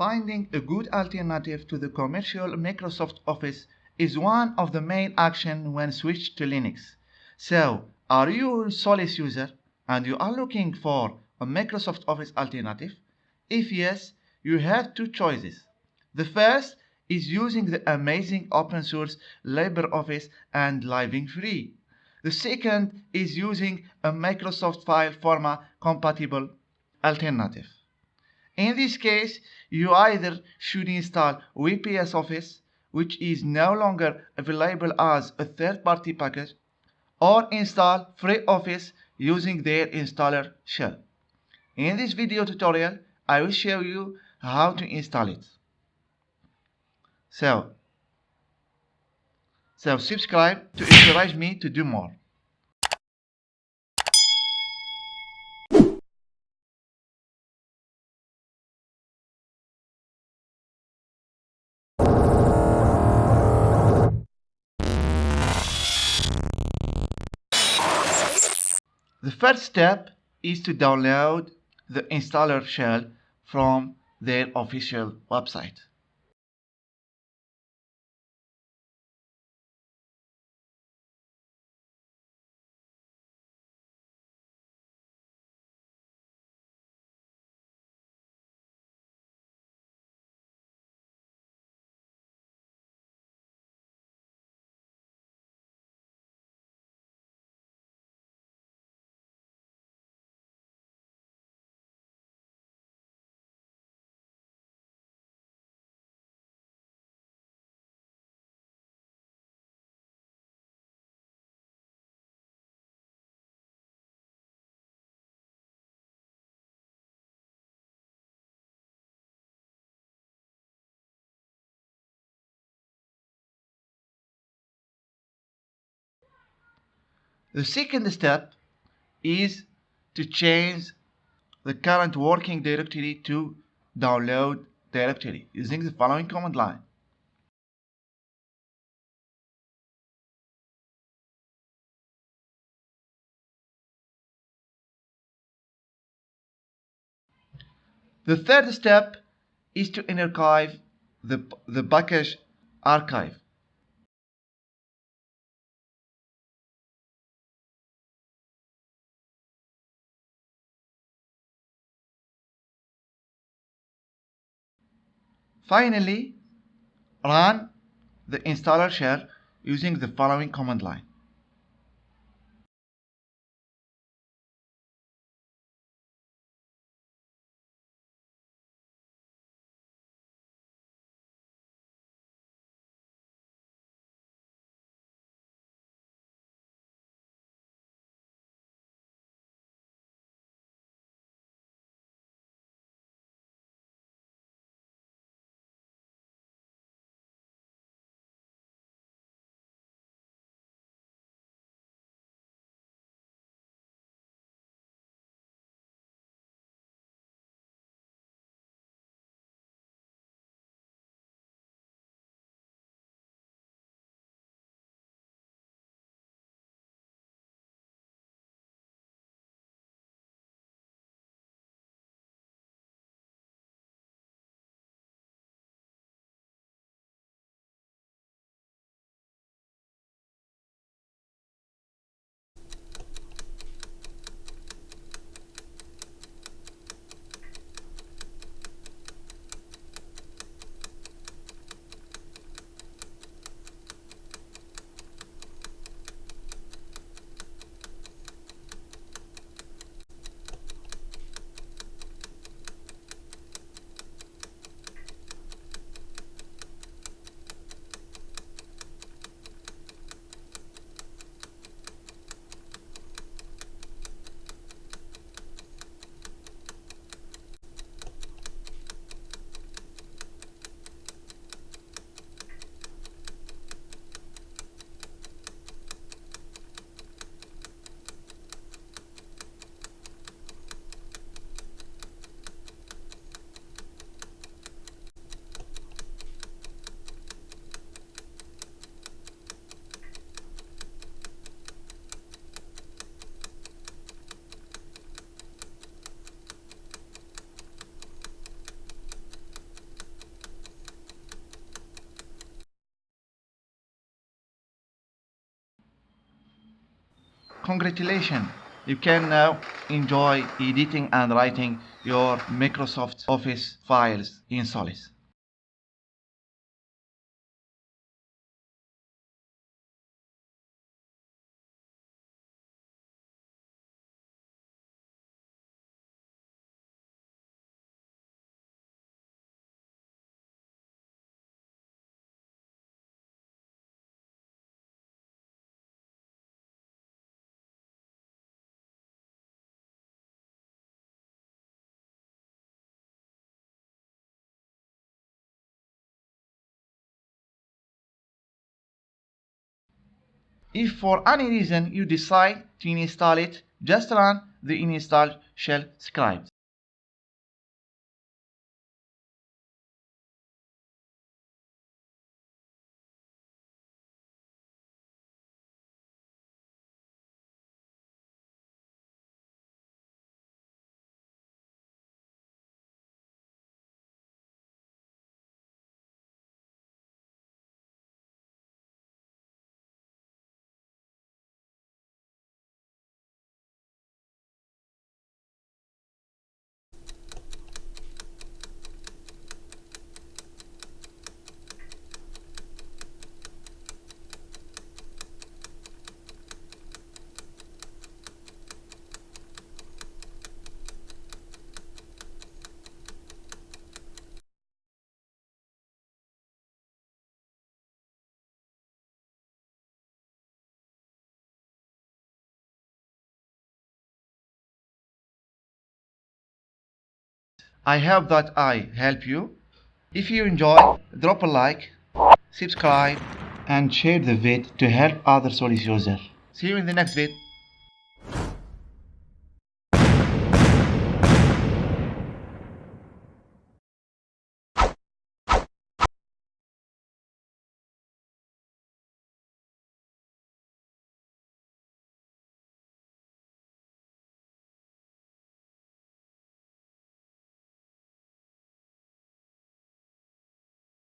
Finding a good alternative to the commercial Microsoft Office is one of the main actions when switched to Linux. So, are you a Solus user and you are looking for a Microsoft Office alternative? If yes, you have two choices. The first is using the amazing open source LibreOffice and Living Free. The second is using a Microsoft file format compatible alternative. In this case, you either should install WPS Office, which is no longer available as a third-party package, or install FreeOffice using their installer shell. In this video tutorial, I will show you how to install it. So, so subscribe to encourage me to do more. The first step is to download the installer shell from their official website. The second step is to change the current working directory to download directory using the following command line. The third step is to archive the, the package archive. Finally, run the installer shell using the following command line. Congratulations you can now enjoy editing and writing your Microsoft Office files in Solus. If for any reason you decide to install it, just run the install shell script. I hope that I help you. If you enjoy, drop a like, subscribe, and share the vid to help other Solus users. See you in the next vid.